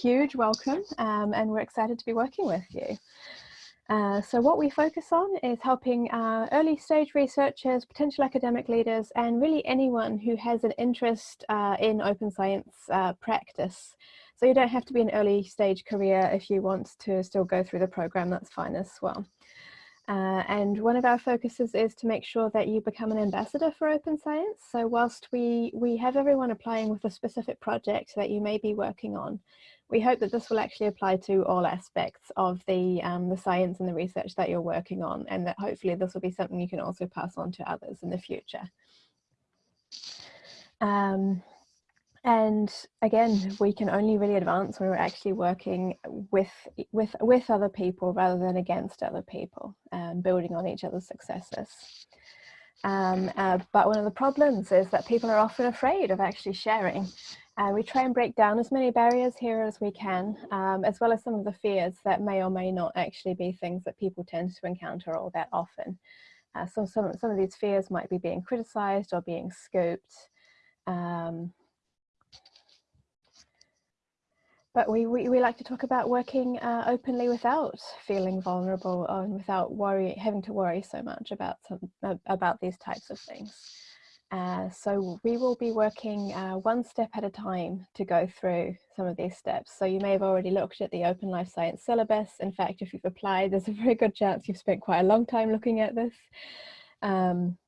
huge welcome um, and we're excited to be working with you. Uh, so what we focus on is helping uh, early stage researchers, potential academic leaders, and really anyone who has an interest uh, in open science uh, practice. So you don't have to be an early stage career if you want to still go through the program, that's fine as well. Uh, and one of our focuses is to make sure that you become an ambassador for open science. So whilst we, we have everyone applying with a specific project that you may be working on, we hope that this will actually apply to all aspects of the, um, the science and the research that you're working on and that hopefully this will be something you can also pass on to others in the future. Um, and again, we can only really advance when we're actually working with, with, with other people rather than against other people, um, building on each other's successes. Um, uh, but one of the problems is that people are often afraid of actually sharing. Uh, we try and break down as many barriers here as we can, um, as well as some of the fears that may or may not actually be things that people tend to encounter all that often. Uh, so some, some of these fears might be being criticized or being scooped. Um, but we, we, we like to talk about working uh, openly without feeling vulnerable and without worry, having to worry so much about, some, about these types of things. Uh, so we will be working uh, one step at a time to go through some of these steps. So you may have already looked at the Open Life Science syllabus. In fact, if you've applied, there's a very good chance you've spent quite a long time looking at this. Um,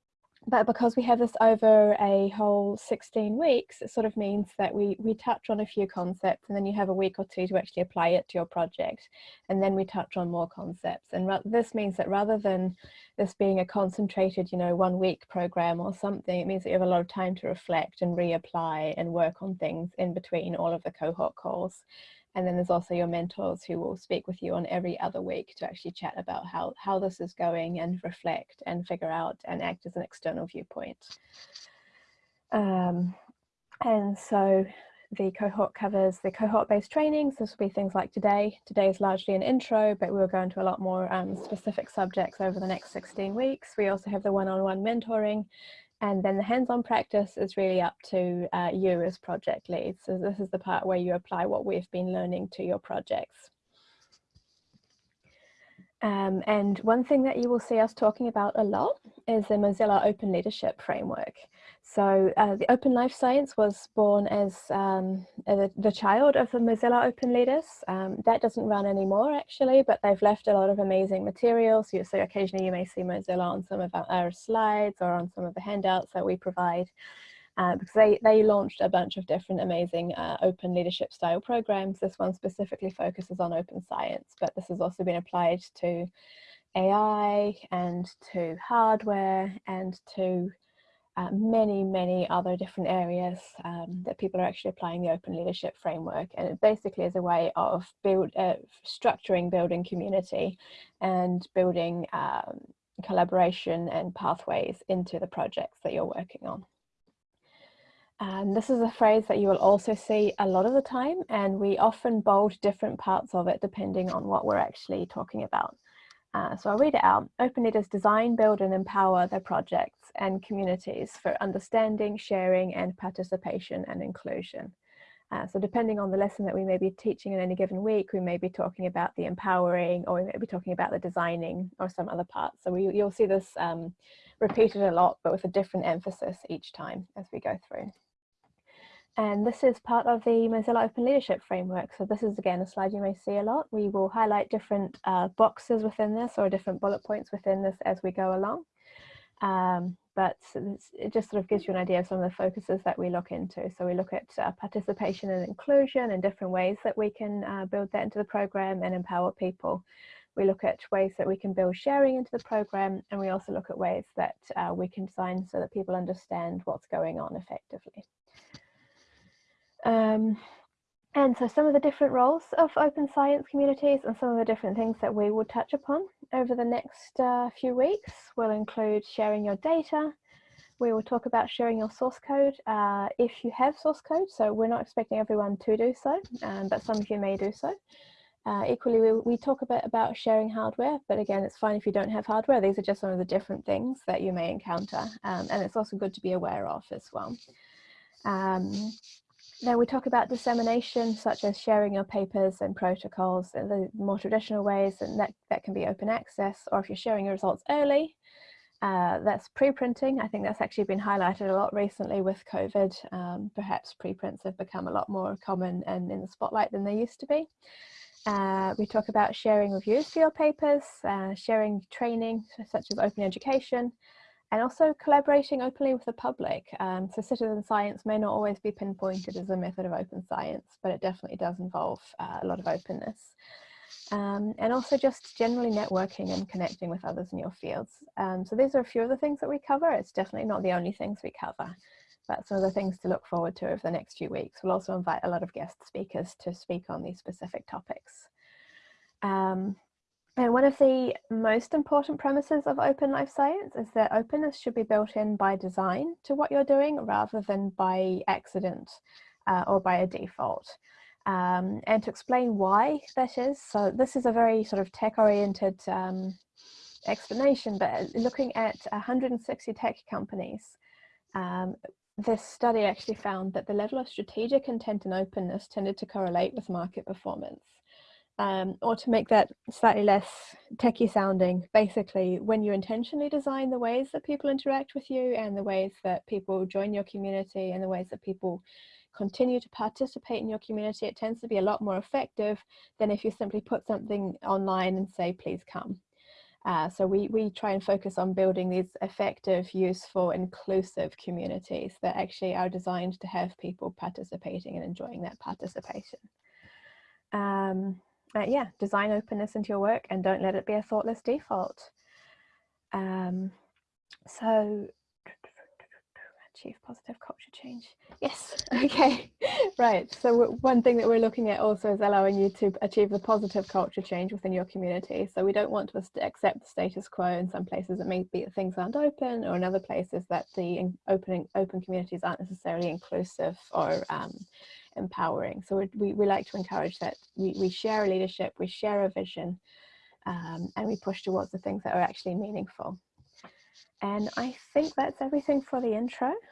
but because we have this over a whole 16 weeks, it sort of means that we, we touch on a few concepts and then you have a week or two to actually apply it to your project. And then we touch on more concepts. And this means that rather than this being a concentrated, you know, one week program or something, it means that you have a lot of time to reflect and reapply and work on things in between all of the cohort calls. And then there's also your mentors who will speak with you on every other week to actually chat about how, how this is going and reflect and figure out and act as an external viewpoint. Um, and so the cohort covers the cohort-based trainings. This will be things like today. Today is largely an intro, but we'll go into a lot more um, specific subjects over the next 16 weeks. We also have the one-on-one -on -one mentoring and then the hands-on practice is really up to uh, you as project lead. So this is the part where you apply what we've been learning to your projects. Um, and one thing that you will see us talking about a lot is the Mozilla Open Leadership Framework. So uh, the Open Life Science was born as um, the, the, child of the Mozilla Open Leaders. Um, that doesn't run anymore actually, but they've left a lot of amazing materials. So, so occasionally you may see Mozilla on some of our, our slides or on some of the handouts that we provide. Uh, because they, they launched a bunch of different amazing uh, open leadership style programs. This one specifically focuses on open science, but this has also been applied to AI and to hardware and to uh, many, many other different areas um, that people are actually applying the open leadership framework. And it basically is a way of build, uh, structuring building community and building um, collaboration and pathways into the projects that you're working on. And this is a phrase that you will also see a lot of the time, and we often bold different parts of it depending on what we're actually talking about. Uh, so I'll read it out. Open Leaders design, build and empower their projects and communities for understanding, sharing and participation and inclusion. Uh, so depending on the lesson that we may be teaching in any given week, we may be talking about the empowering or we may be talking about the designing or some other part. So we, you'll see this um, repeated a lot, but with a different emphasis each time as we go through. And this is part of the Mozilla Open Leadership Framework. So this is again a slide you may see a lot. We will highlight different uh, boxes within this or different bullet points within this as we go along. Um, but it just sort of gives you an idea of some of the focuses that we look into. So we look at uh, participation and inclusion and different ways that we can uh, build that into the program and empower people. We look at ways that we can build sharing into the program and we also look at ways that uh, we can design so that people understand what's going on effectively. Um, and so some of the different roles of open science communities and some of the different things that we will touch upon over the next uh, few weeks will include sharing your data. We will talk about sharing your source code uh, if you have source code. So we're not expecting everyone to do so, um, but some of you may do so. Uh, equally, we, we talk a bit about sharing hardware, but again, it's fine if you don't have hardware. These are just some of the different things that you may encounter. Um, and it's also good to be aware of as well. Um, then we talk about dissemination, such as sharing your papers and protocols in the more traditional ways, and that, that can be open access, or if you're sharing your results early, uh, that's preprinting. I think that's actually been highlighted a lot recently with COVID. Um, perhaps preprints have become a lot more common and in the spotlight than they used to be. Uh, we talk about sharing reviews for your papers, uh, sharing training such as open education, and also collaborating openly with the public. Um, so citizen science may not always be pinpointed as a method of open science, but it definitely does involve uh, a lot of openness um, and also just generally networking and connecting with others in your fields. Um, so these are a few of the things that we cover. It's definitely not the only things we cover, but some of the things to look forward to over the next few weeks. We'll also invite a lot of guest speakers to speak on these specific topics. Um, and one of the most important premises of open life science is that openness should be built in by design to what you're doing rather than by accident uh, or by a default um, and to explain why that is. So this is a very sort of tech oriented um, explanation, but uh, looking at 160 tech companies, um, this study actually found that the level of strategic intent and openness tended to correlate with market performance. Um, or to make that slightly less techy sounding, basically when you intentionally design the ways that people interact with you and the ways that people join your community and the ways that people continue to participate in your community, it tends to be a lot more effective than if you simply put something online and say, please come. Uh, so we, we try and focus on building these effective, useful, inclusive communities that actually are designed to have people participating and enjoying that participation. Um, uh, yeah, design openness into your work and don't let it be a thoughtless default. Um, so achieve positive culture change. Yes, okay, right. So one thing that we're looking at also is allowing you to achieve the positive culture change within your community. So we don't want to accept the status quo in some places it may be that things aren't open or in other places that the opening open communities aren't necessarily inclusive or um, empowering. So we, we like to encourage that we, we share a leadership, we share a vision, um, and we push towards the things that are actually meaningful. And I think that's everything for the intro.